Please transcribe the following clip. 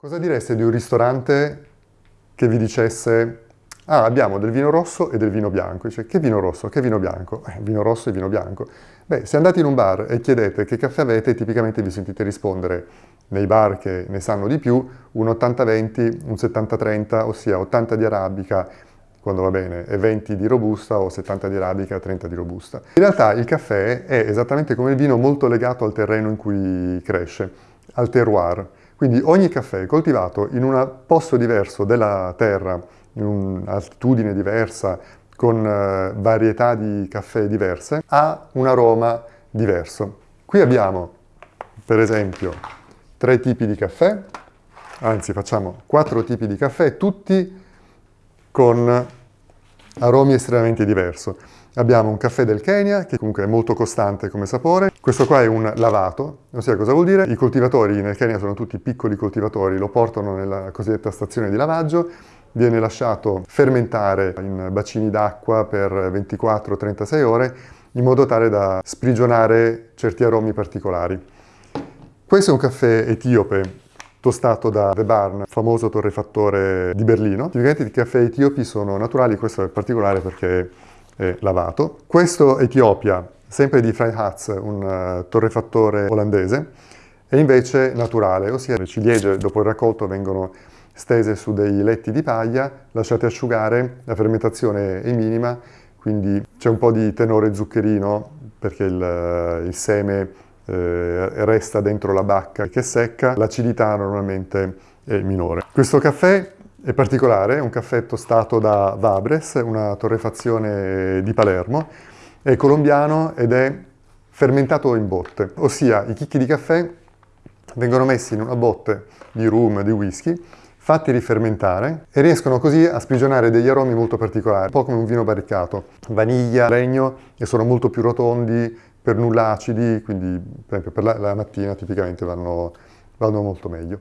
Cosa direste di un ristorante che vi dicesse ah, abbiamo del vino rosso e del vino bianco? Dice, che vino rosso? Che vino bianco? Eh, vino rosso e vino bianco. Beh, se andate in un bar e chiedete che caffè avete, tipicamente vi sentite rispondere nei bar che ne sanno di più, un 80-20, un 70-30, ossia 80 di arabica, quando va bene, e 20 di robusta o 70 di arabica e 30 di robusta. In realtà il caffè è esattamente come il vino molto legato al terreno in cui cresce, al terroir. Quindi ogni caffè coltivato in un posto diverso della terra, in un'altitudine diversa, con eh, varietà di caffè diverse, ha un aroma diverso. Qui abbiamo, per esempio, tre tipi di caffè, anzi facciamo quattro tipi di caffè, tutti con aromi estremamente diversi. Abbiamo un caffè del Kenya, che comunque è molto costante come sapore. Questo qua è un lavato, so cosa vuol dire. I coltivatori nel Kenya sono tutti piccoli coltivatori, lo portano nella cosiddetta stazione di lavaggio, viene lasciato fermentare in bacini d'acqua per 24-36 ore in modo tale da sprigionare certi aromi particolari. Questo è un caffè etiope tostato da The Barn, famoso torrefattore di Berlino. I caffè etiopi sono naturali, questo è particolare perché è lavato. Questo Etiopia, sempre di Freihatz, un uh, torrefattore olandese, è invece naturale, ossia le ciliegie dopo il raccolto vengono stese su dei letti di paglia, lasciate asciugare, la fermentazione è minima, quindi c'è un po' di tenore zuccherino perché il, il seme eh, resta dentro la bacca che è secca, l'acidità normalmente è minore. Questo caffè è particolare, è un caffè tostato da Vabres, una torrefazione di Palermo, è colombiano ed è fermentato in botte, ossia i chicchi di caffè vengono messi in una botte di rum, di whisky, fatti rifermentare e riescono così a sprigionare degli aromi molto particolari, un po' come un vino barricato, vaniglia, legno e sono molto più rotondi, per nulla acidi, quindi per esempio per la, la mattina tipicamente vanno, vanno molto meglio.